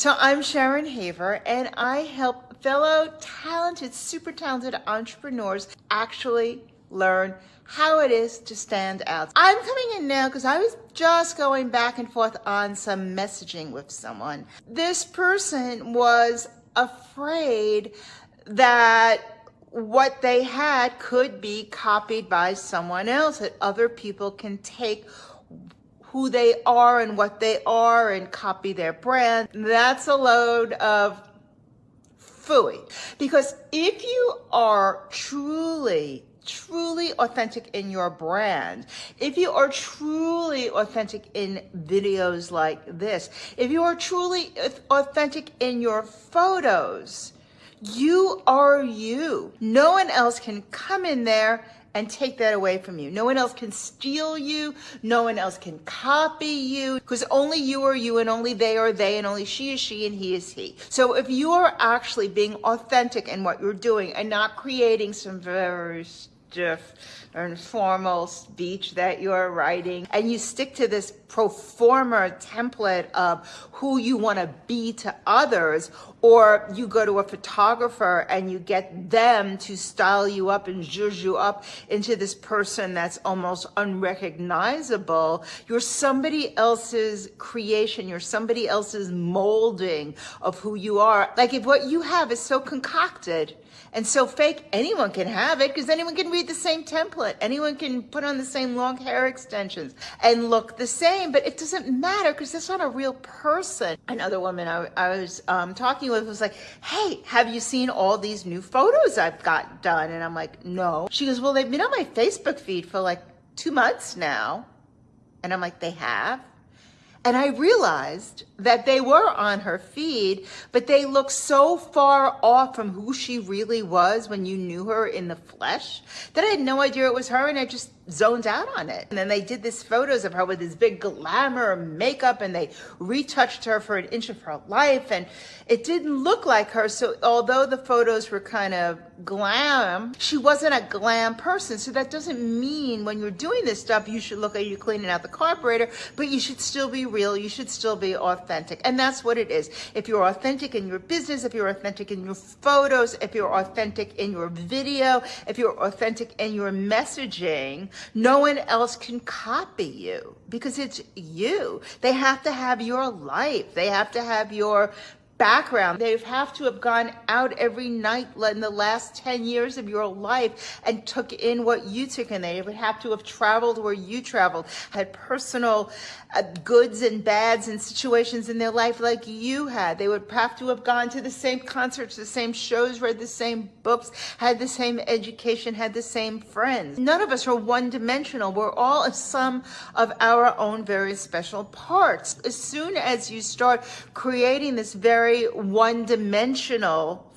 So I'm Sharon Haver and I help fellow talented, super talented entrepreneurs actually learn how it is to stand out. I'm coming in now because I was just going back and forth on some messaging with someone. This person was afraid that what they had could be copied by someone else, that other people can take who they are and what they are and copy their brand. That's a load of fooey. Because if you are truly truly authentic in your brand, if you are truly authentic in videos like this, if you are truly authentic in your photos, you are you. No one else can come in there and take that away from you. No one else can steal you. No one else can copy you because only you are you and only they are they and only she is she and he is he. So if you are actually being authentic in what you're doing and not creating some very stiff or formal speech that you're writing and you stick to this pro forma template of who you want to be to others or you go to a photographer and you get them to style you up and zhuzh you up into this person that's almost unrecognizable you're somebody else's creation you're somebody else's molding of who you are like if what you have is so concocted and so fake, anyone can have it because anyone can read the same template. Anyone can put on the same long hair extensions and look the same, but it doesn't matter because that's not a real person. Another woman I, I was um, talking with was like, hey, have you seen all these new photos I've got done? And I'm like, no. She goes, well, they've been on my Facebook feed for like two months now. And I'm like, they have? And I realized that they were on her feed, but they looked so far off from who she really was when you knew her in the flesh that I had no idea it was her and I just zoned out on it. And then they did this photos of her with this big glamour makeup and they retouched her for an inch of her life and it didn't look like her. So although the photos were kind of glam, she wasn't a glam person. So that doesn't mean when you're doing this stuff, you should look like you're cleaning out the carburetor, but you should still be real. You should still be authentic. And that's what it is. If you're authentic in your business, if you're authentic in your photos, if you're authentic in your video, if you're authentic in your messaging, no one else can copy you because it's you. They have to have your life. They have to have your background. They have to have gone out every night in the last 10 years of your life and took in what you took in. They would have to have traveled where you traveled, had personal uh, goods and bads and situations in their life like you had. They would have to have gone to the same concerts, the same shows, read the same books, had the same education, had the same friends. None of us are one dimensional. We're all a sum of our own very special parts. As soon as you start creating this very very one-dimensional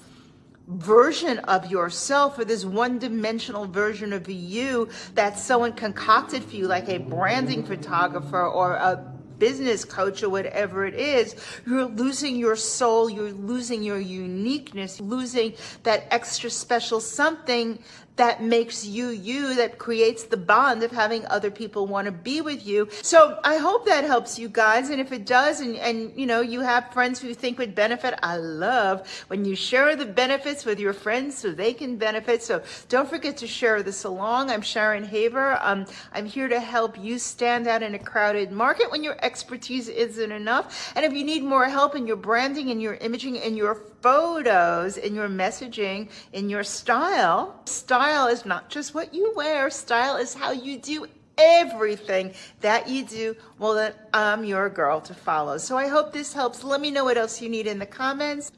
version of yourself or this one-dimensional version of you that someone concocted for you like a branding photographer or a business coach or whatever it is, you're losing your soul, you're losing your uniqueness, losing that extra special something that makes you you, that creates the bond of having other people want to be with you. So I hope that helps you guys. And if it does, and, and you know, you have friends who think would benefit, I love when you share the benefits with your friends so they can benefit. So don't forget to share this along. I'm Sharon Haver. Um, I'm here to help you stand out in a crowded market when your expertise isn't enough. And if you need more help in your branding and your imaging and your photos, in your messaging, in your style style is not just what you wear. Style is how you do everything that you do. Well, then I'm your girl to follow. So I hope this helps. Let me know what else you need in the comments.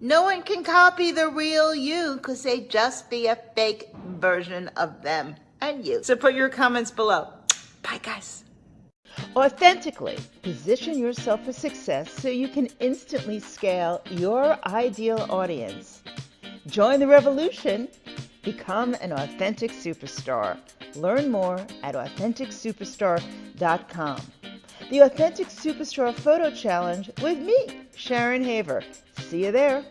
No one can copy the real you because they just be a fake version of them and you. So put your comments below. Bye, guys. Authentically position yourself for success so you can instantly scale your ideal audience. Join the revolution Become an authentic superstar. Learn more at AuthenticSuperstar.com. The Authentic Superstar Photo Challenge with me, Sharon Haver. See you there.